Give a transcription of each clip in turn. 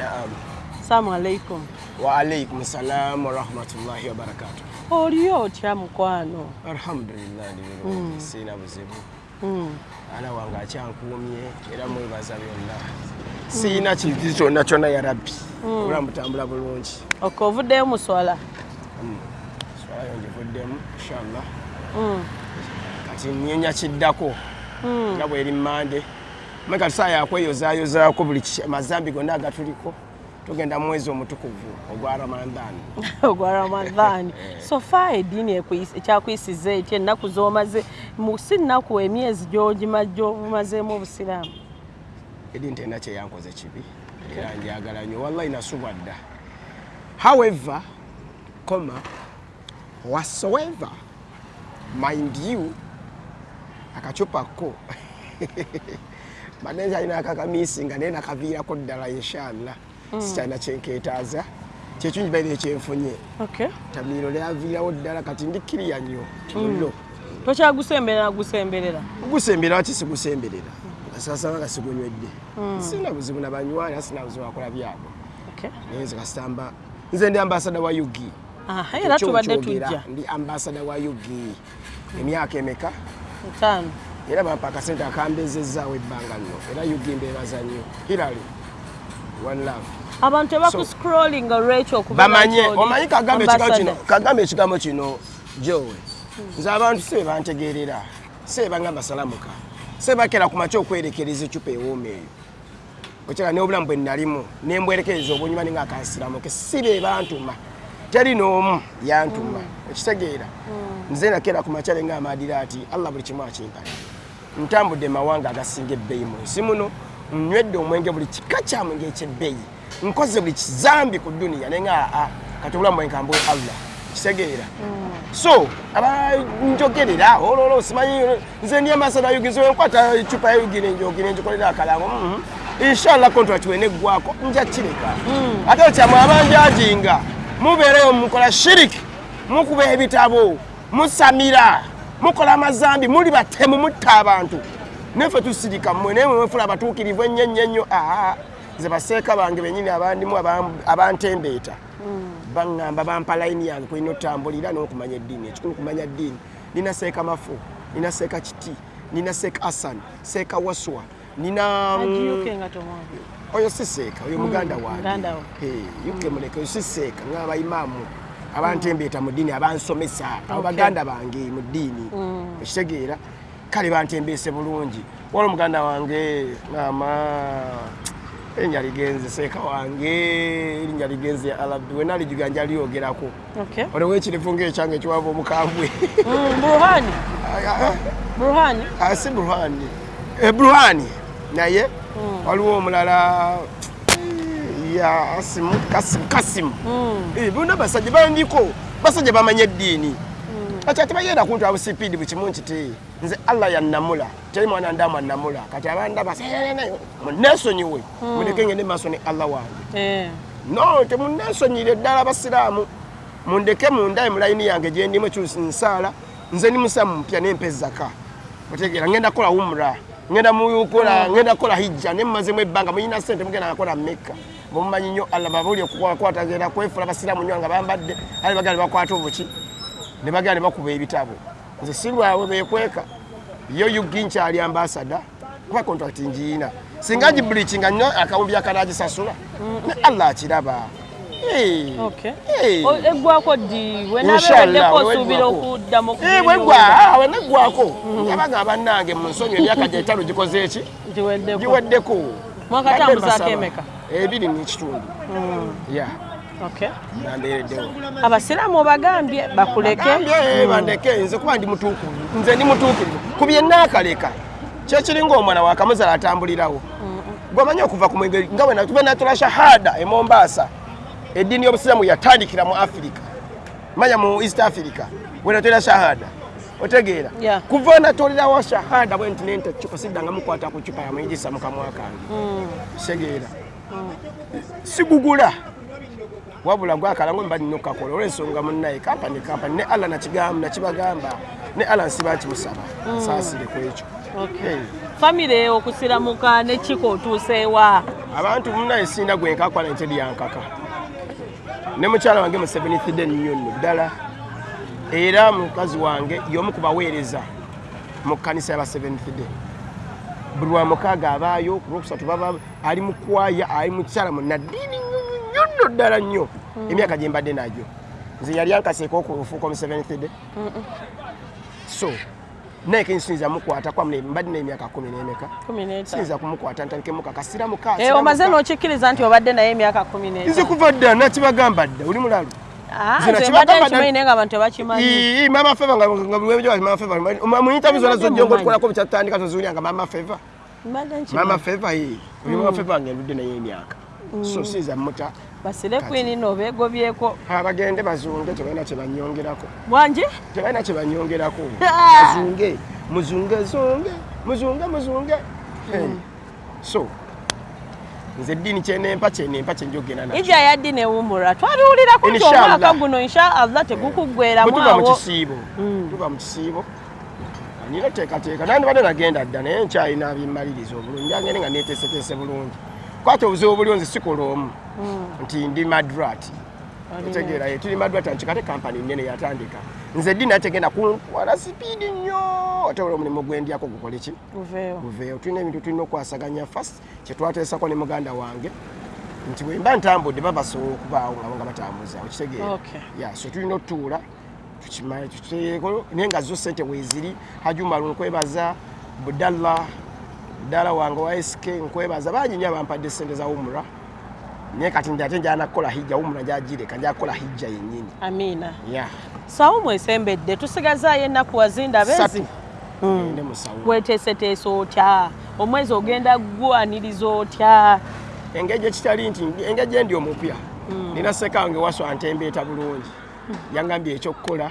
naam. Salaamu alaikum. Waalaikum salamu warahmatullahi wabarakatu oliyo otya mukwano alhamdulillah ndi bulungi siina buzibu Mm. ana wange akyankuumye era mwebaza byonna siina kintu kyonna kyonna ya rabbi obulamu butambula bulungi ok ovuddeyo muswala swalayo ngivuddemu inshallah. Mm. kati nyenya kiddako Mm. nga bweri mande meka tusaa yakweyozaayozaako buli ki- amazambi gonna agatuliko tugenda mwezi omutukuvu ogwa ramadhan ogwa ramadhaani so fa eddiini ekyakuyisiza etya ennaku zomaze si nnaku emyezi gyomazeemu obusiraamu. Edini terina kyeyankoze kibi era njagala nnyo. Wallahi nasubwa dda however coma whatsoever mind you akacupako badde kyalina akakamisinga naye nakaviirako ddala inshallah. Sikyalina kyenkeetaaza kyekyunjibaire kyenfunye ok tamiiro lyaviirawo ddala kati ndikkiriya nnyo mullo tokyagusemberera gusemberera? Gusembera waki sigusemberera asasaba nga sigunywedde. Sina buzibu nabanywani sina buzibu akola byabwe. Ok naye nze kasitamba nze ndi ambasada wa ugi era tubadde tujja. ndi ambasada wa ugi emyaka emeka? Etaano era bampa akasente akambezezaawo ebbanga nno era ugi mbeebaza nnyo hirali one love. Abantu tebakuscrollinga olwekyo bamanye omanyi kagambe ekigambo kino jowe nze abantu si bebantegeerera si bebanga basalamuka. Si bakera ku makya okwerekereza ecupa ewooma eyo. Okyala n'obulamu bwe nalimu nembwerekereza obunyuma ninga akansiramuke si bebantuma teri n'omu yantuma. Okitegeera. Nze nakera ku makyale nga amadira ati allah buli kimu akimpala ntambudde mawanga agasinga ebbeeyi mu nsi muno nywedde omwenge buli kika kya mwenge ekyebbeeyi nkoze buli kizambi ku duniya naye nga aa kati obulamu bwe nkambwe allah kitegeera so abanjogerera ololo simanyi nze ndi amasada yugi nze wenkwata ecupa ya yugi nenjogi nenjikolera akalango mhm. inshallah contract weneggwako nja kireka. Ate okyamwe abanjajinga mubeereyo mukola shiriki mukuba ebitabo musamira mukola amazambi muli batemu mutta abantu. Nefe tusirika mmwe naye mwefula abatuukirivu ennyo ennyo ennyo. Aa nze baseeka bange benyini abandimu abantembeeta. Baŋŋamba bampa layini yange kulina otambulira n'okumanya eddiini. Ekikulu kumanya ddiini nina seeka mafu nina seeka kiti nina seeka asan seeka waswa nina tomwangu. oyo si seeka oyo muganda muganda wange yuke muleke oyo si seeka nga abaimaamu abantembeeta mu ddiini abansomesa abo baganda bange mu ddiini. Ekitegeera kale bantembeese bulungi. Wala omuganda wange maama erinnya ligenze seeka wange erinnya ligenze alabi wena alijuganja lyogerako. Okay. olewo ekirifu ngaekyange ekiwava omukambwe. Mm. Ah, si burhani. Eh, burhani. Naye waliwo omulala ya asimu kasimu kasimu. Eh, bonna basajja bandiko basajja bamanye eddiini. Kati ate bagenda kuntu abusipiidi bukimu nkiti nze allah yannamula teri mwana ndamu annamula kati abandaba munesonyiwe muleke ngende maaso ne allah wange. Eh. no temunesonyire ddala abasiraamu. Mundeke mundaye mulayini yange gyendimu ekyusinsaala nze ndi musamu mpya nempezaka otegeera ngenda kukola umra ngenda mukola ngenda kukola hijja ne mumazemu ebbanga muyina sente mugenda nakola mekka bwemumanyi nnyo allah babuli okukwata genda kwefula abasiraamu nnyo nga bambadde ali bagala ne bakwata obuki ne bagala ne bakuba ebitabo. Nze sirwawe bekweka yo yugi nkyali ambasada kuba kontrakiti ngiina singa gibulikinga nnyo akawumbi akanagisasula ne allah akiraba. Eh, Okay. eh. O- Eggwako ddi? Inshallah, wenabeeweddeko bwe osuubira weggwako. okuddamu Eh, bwegwa weneggwako yabaga bannange mu nsonyi emyaka gyetaano gikoze eki giweddeko. Giweddeko. Mwakatambuzaako emeka? Ebiri n'ekitundu ya abasiraamu obagambye bakuleke. Gambye bandeke nze kuba ndi mutuukirivu nze ndi mutuukirivu ku bye naakaleka kyekiri ngaomwana wakamuzala atambulirawo. Gwemanyi okuva ku mwenge nga bwe natula shahada e mombasa eddiini y'obusiraamu yatandikira mu afirika manya mu east africa bwe natolera shahada. Otegeera. Kuva natolerawo shahada bwe nti nente cupa siddanga mukwata ku cupa yamuyigisa mukamwa kange. Kitegeera sigugula. Wabula gwakala ngo mba nina okukakola olwensonga munnaye. Kampani kampani ne nakigamba nakibagamba ne allah nsiba nkimusaba saasire ku ekyo. Famire okusiramuka nekiko otuuseewa abantu munaye sinda gwenkakola nte lyankaka ne mukyala wange mu 7th day nnyo nno ddala. Era mukazi wange y'omu ku baweereza mu kkanisa yaba 7th day buli wa mukaaga abaayo ku lwokusatu baba ali mu kwaya ali mu kyala mu naddiini nnyo nno ddala nnyo. Emyaka gye mbadde nagyo. Nze yali ankaseeko okufuuka mu 7th day. So naye kensinza mukwata kwamune mbadde n'emyaka kumi n'emeka? Sinza kumukwata ntandike mukakasira muka Eh, n'okikkiriza nti obadde naye emyaka kumi nze kuva dda nakibagamba dda oli mulalu Mama feva nga mama feva mu interview zona zojja mama feva mama feva ye mama feva nga naye emyaka. So muta basire abagende bazunge tebalina kyebanyongerako tebalina kyebanyongerako Ah. bazunge muzunge zunge muzunge muzunge. Hey. so nze eddiini kyenempa kyenempa kyenjogenda nakyo. Ija yaddi newummula twabiwulirako nti Inshallah. omwaka guno inshaallah tegukuggweramu bwe tuva mu kisiibo Mm. tuva mu kisiibo nina oteekateeka naye ndibadde nagenda dda naye nkyalina bimmaliriza obulungi angende nga neeteeseteese bulungi. Kwati obuzibu buli nze sikola omu nti ndi madrat otegeera ye tuli madrat nkikate kampani nene yatandika. Nze ddi naye tegenda kuntwala sipiidi nnyo. Oteola omulimu gwendyako gukole ki? Guveeyo tulina ebintu tulina okwasaganya fast. Kyetwateesako ne muganda wange nti bwe mba ntambudde baba basobola okubaawo ngabo nga batambuza okitegeera. Okay. ya so tulina otutuula tukimale tukiteeko naye nga zo sente weeziri hajumalu nkwebaza budalla budala wange wa sk nkwebaza bangi nyo abampadde sente za umura naye kati ndi ate njala nakukola hijja umura gyagireka njala kukola hijja yennyini. Amiina. Ya. Sawo mwesembedde tusigazaayo ennaku wazinda bezi satu. Ende musawo. Weteeseteese otya? Omwezi ogenda gwaniriza otya? Engeri ekitali nti engeri gyendi omupya. Nina seka wange waso antembeeta bulungi. Yangambye ekyokukola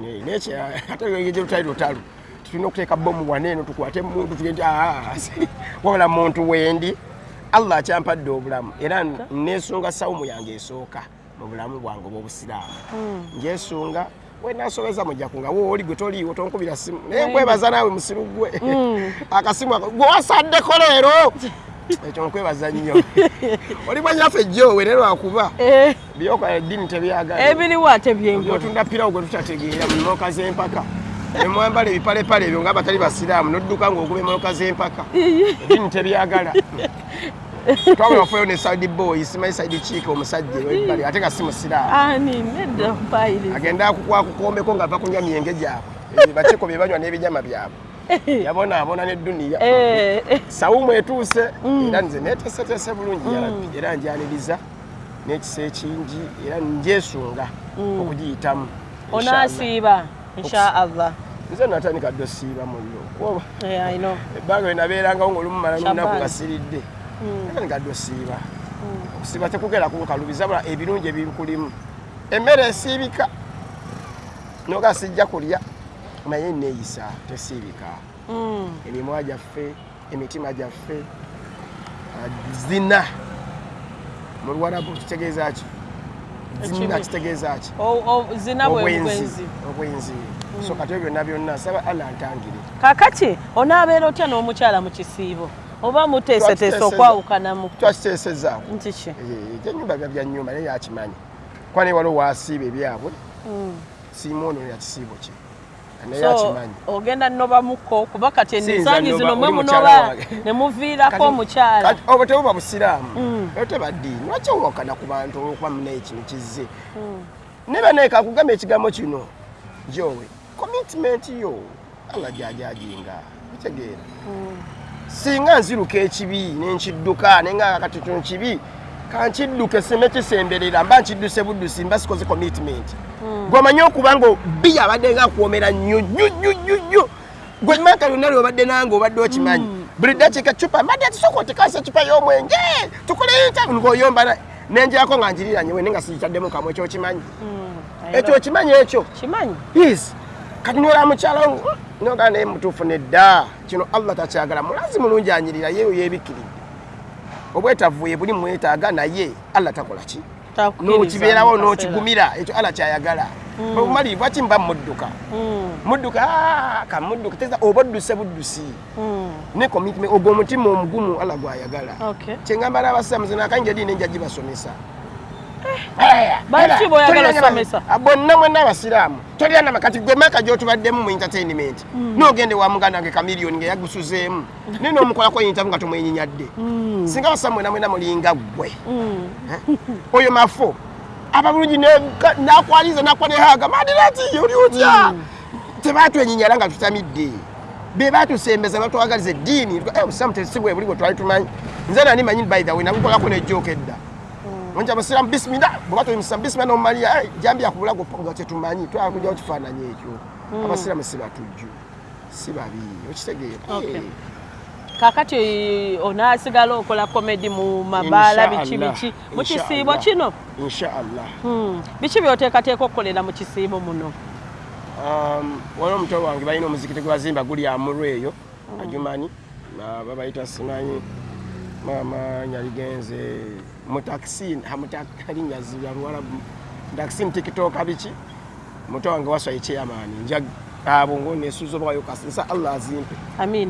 ne- nekye ate engeri gyerutali lutalu. Tulina okuteeka bomu waneeno tukwate muntu tugende wabula muntu wendi allah akyampadde obulamu. Era nesunga sawumu yange esooka mu bulamu bwange obwobusiraamu. Njesunga wenasobeza mujjaku nga wooli gwe toliiwo tonkubira simu naye nkwebaza naawe musiru gwe. Akasimu ako gwe wasaddeko leero? Ekyo nkwebaza nnyo. Oli mwanyaffe ejjoowe naye lwakuba Eh, byokola eddiini tebyagala ebiriwo ate byengo otunda pirawo gwe tutategeera mu moka z'empaka nemwambala ebipalepale ebyo nga batali basiraamu nodduka ng'okuba emoka z'empaka. Eddiini tebyagala twabula wafayo ne side boy simanyi side chiika omusajja ebbali ate nga si musiraamu ani nedda mpayiriza agenda akukwakukombeko ng'ava kunywa myenge gyabwe. Bakiko bye banywa n'ebijama byabwe. Yabonaabona n'edduniya Eh, eh, sawumu etuuse era nze neeteeseteese bulungi yarabbi era njaniriza n'ekisa ekingi era njesunga okugiyitamu inshallah. onaasiiba inshaallah nze natandika dde osiiba muno kuba Eh, I know. ebbanga lye nabeerangawo ng'olumumala n'olunaku Shabani. Nga siridde natandika dde osiiba okusiiba tekugera kunkalubiza bula ebirungi ebinkulimu emmere esiibika noga sijja kulya naye neeyisa tesiibika. Mm. emimwa gyaffe emitima gyaffe ah, zina. Mu luwarabu kitegeeza ki? Zina kitegeeza ki? O- o- zina bwe bwenzi. Obwenzi so kati byonna byonna saba allah ntangire kakati onaabeera otya n'omukyala mu kisiibo oba muteeseteese okwawukanamu twakiteesezaako nti ki? Ekyenyumba bya bya nyumba naye yakimanyi. Kuba naye waliwo wasiiba ebyabwe? Siimoono yakisiibo kye ogenda nnobamuko kuba kati nnoba, zino mwe munoba wange. ne muviirako Kati- omukyala. obwo tebuba busiraamu? Mm. era teba ddiini lwaki owakana ku bantu olwokuba munaye kino kizze? Ne banaye kakugamba ekigambo kino. Jowe commitment yo allah gyajajinga bitegeera singa nziruka ekibi nenkidduka nenga kati kino kibi kankidduke sime kisemberera mba nkidduse buddusi mba sikoze commitment. Gwemanyi okuba nga bi abadde nga akwomera nnyo nnyo nnyo nnyo nnyo. Gwe maka lyonna lyobadde nange obadde okimanyi. Buli dakiika cupa mbadde atisooka otekasa ecupa y'omwenge tukole ntabu ng'oyomba na- nenjirako nga njiriranye wene nga siikyaddemu kamwe ekyo okimanyi ekyo okimanyi ekyo? Yes. Kati nyola mukyala nogaa naye mutuufu nedda kino allah takyagala. Mulazi mulungi anyirira yeyo yebikiridde obwetavuye buli mwetaaga naye allah takola ki? Nokibeerawo nokigumira. Ekyo allah kyayagala. Obumalirivu lwaki mba mudduka? Mm, mudduka "Ah, kamudduka oba odduse buddusi. Mm. ne commitment ogwo omutima omugumu allah gwayagala. Okay. kyengamba n'abasiraamu zina kanje dini enja gibasomesa Baki boyagala osomesa? bonna mwenna abasiraamu tolya nama kati gwe maka gyotubaddemu mu entertainment n'ogende wa muganda nge kamiliyoni nga yagusuzeemu naye n'omukolako interview nga tomwenyinyadde Mm, singa basiraamu mwena mwena mulinga ggwe. Mm. oyo mafo ababulungi nakwaliza nakwa nehaga madirati oli otya? Tebatwenyinyala nga tutamidde. Be batusembeza batwagaliza eddiini. Obusamu tesibwe buli bwe twali tumanyi. Nze nani manyi by the way nakukolako nejooka edda onja musiramu bisimila bweba toyimusamu bisimila nomumalira jambi yakubulago nga tetumanyi twakujjawo kifaananyi ekyo abasiramu si batujju si babi okitegeera Okay. Eh. kakati onaasigala okola komedi mu mabaala biki Inshallah. biki mu kisiibo Inshallah. kino inshaallah Hmm, biki byoteekateeka okukolera mu kisiibo muno Um, waliwo omutwe wange balina omuzikiti gwe bazimba guli amulw eyo ajumanyi Ah, babayita simanyi maama nyaligenze mutakisi linnya zibya luwalabu takisi mutikitoka biki? Mutwe wange waswa ekyeyamaani nja abo ngo nesuuza obawayo kasinsa allah azimpe.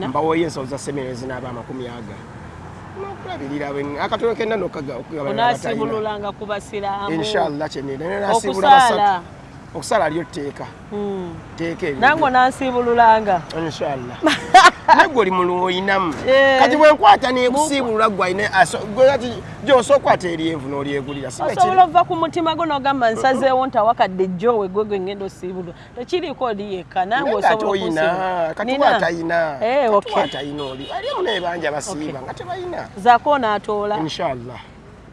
Mbawoyo ensawo za seminari zinaaba amakumi aga. Nokulabirira akatono kenna onaasibululanga ku basiraamu. Inshallah kyenenasiibula basatu. Okusala. Lyo tteeka Hmm. teeka eryo nange onansibululanga inshallah nagwe oli mulu oyinamu. Eh. kati bwenkwata nekusiibulula gwe ayina ati gyosa okwata eryenvu n'olyegulira osobola ova ku mutima gwo nogamba nsazeewo ntawakadde jjowe gwe gwe ngenda osiibulwa. Tekiriiko oli yekka nange Naye ng'ate osobola oyina okusiibula. kati Nina? watayina Eh, okay. watayina oli alimu nebanja basiiba nga tebayina. Zaako onaatoola inshallah.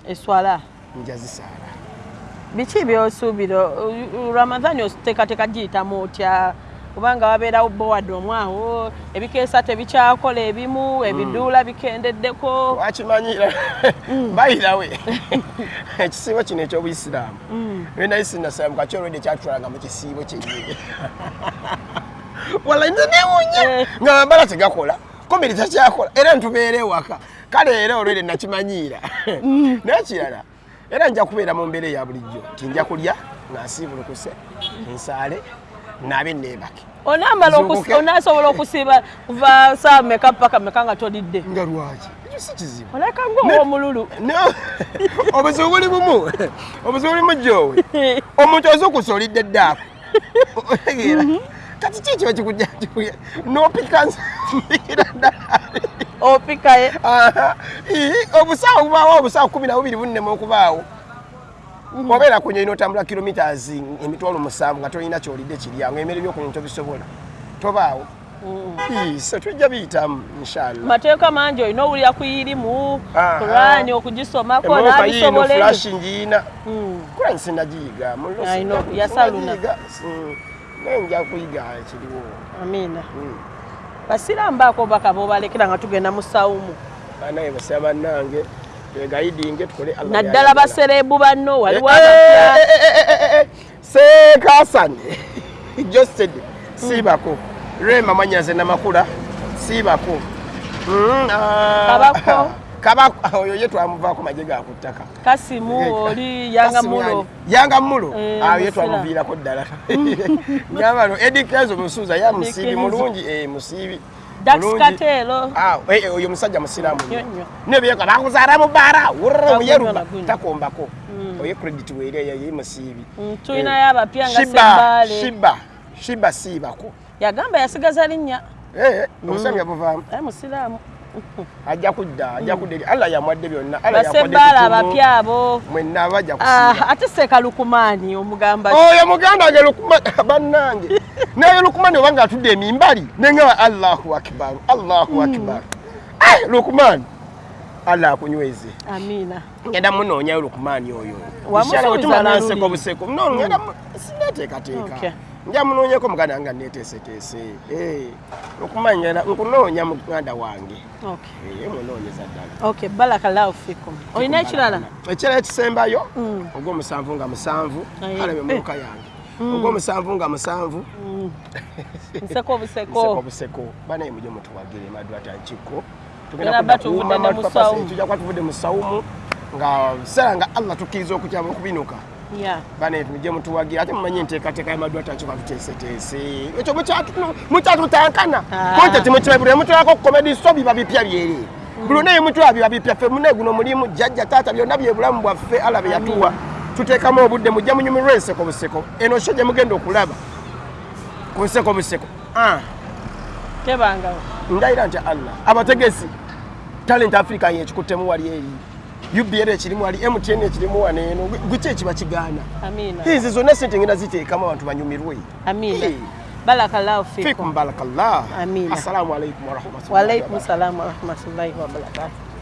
Eswala? Njazisaala biki byosuubira? Ramadhani oteekateeka giyitamu otya kubanga wabeerawo bowad omwawo ebikeesa tebikyakola ebimu ebiduula bikendeddeko. Wakimanyira bayirawe ekisiibo kino ekyobuisiraamu Mm. nali sinasalamu kaki olwedde kyatulanga mu kisiibo kyennyini. Wala nze newunya Eh. nga mambala tegakola komiri tekyakola era ntubeera ewaka. Kale era olwedde nakimanyiira. Naye kirala era nja kubeera mu mbeera eya bulijjo. Ti nja kulya nga nsiibulukuse nsaale naabe neebake Zuukuke. onaasobola okusiiba kuva saawa meka paka meka nga tolidde. Nga lwaki? Ekyo si kizibu. Oleka ngaow'omululu No, obuzibu buli bumu. Obuzibu buli mujjowe omuntu ozukusa olidde eddaako. Otegeera. Kati kikiba kikujja kikuya nopika nzira ddala opikaye obusaawo bubaawo obusaawo kumi na bubiri bunnema okubaawo obeera ku nnyonyi n'otambula kilomitas emitwalo musanvu nga tolina kyolidde kiryango emere byokunyonyi tobisobola tobaawo? Ii, so tujja biyitamu inshallah. Mateeka mangi olina owulira kuyirimu Aha. kurani okugisomako emmotoka yiino n'abisobola ebyo flashi ngiina Mm. kurani sinagiyiga yasaluna. sinagiyiga. Mm, kuyiga ekiriwo. Amiina. Mm. basiraamu baako baka bobalekera nga tugenda mu sawumu. Banaye basaba bannange twegayidinge tukole Allah naddala baserebu banno waliwo Eh, abapya. eh, eh, eh, eh, seekasani josted siibako. Rema mwanyaze namakula. Siibako. Mm, ah, Kabako. kabako. Oyo ye twamuvaako maje ga ku ttaka. Kasimu oli yanga mulo yanga mulo Eh, ayo ye twamuviirako ddala. Nyabano edi kenzo musuuza ya musiibi Kenzo. mulungi. Musiibi dax mulungi. kateero Ah, eh, eh, oyo musajja musiraamu nebyeka bakuzaala mu bbaara wurra muyeruba takombako. Oyo credit weereyo ye musiibi Mm, tulinayo abapya nga shiba sebbaale shiba shiba siibako. Yagamba yasigaza linnya. Eh, obusamu yabuvaamu aye musiraamu. Ajja kudda ajja kudda eri. Allah yamwadde byonna kutumu. abapya abo. Mwenna bajja Ah, ate seeka lukumaani omugamba oyo muganda lukuma bannange naye lukumani oba ngaatudde emimbali neŋaba allahu akibaru allahu akibaru Ai, lukumani allah akunyweze. Ngenda munoonyayo lukumani oyo. Wamusuubiza Inshallah, bwe tumala ne nseko luli. buseko no ngenda mu- sinneteekateeka. Okay. nja munoonyeko muganda nga neeteeseteese Eh, lukumani ngenda nkunoonya muganda wange. Okay. Eh, munoonyeza ddala. Okay barakallahu fikum. Olina ekirala? Ekirala ekisembayo? Mm. ogw'omusanvu nga musanvu alabe muka yange ogw'omusanvu nga musanvu. Mm. nseko obuseko obuseko banaye mujye mutuwagire madwata nkiko bba tuvudde mu sawumu. nga sera nga allah tukkiriza okukyama okubinuka ya. Banetu mujje mutuwagira ate mumanyi enteekateeka y'amadwata nkiba tuteeseteese ekyo mukyatu- mukyatutankana Ah. kontenti mukibabire mutulako komedi so biba bipya byeri buli onaye mutula biba bipya ffe mune guno mulimu jjajja taata byonna bye bulamu bwaffe ala bye yatuwa tuteekamu obudde mujja munyumirwa enseko buseko. Eno sho gye mugenda okulaba. Ku nseko buseko. Ah, tebangawo ndayira nti allah abategesi talent africa yekikuttemu wali eri. Ubr ekirimu wali mtn ekirimu wano eno. Gwiki ekiba kigaana? Hizi zonna sente ngenda ziteekamu abantu banyumirwe. Barakallahu fikum. Barakallah. Assalamu alaikum warahmatullahi wabarakatuh.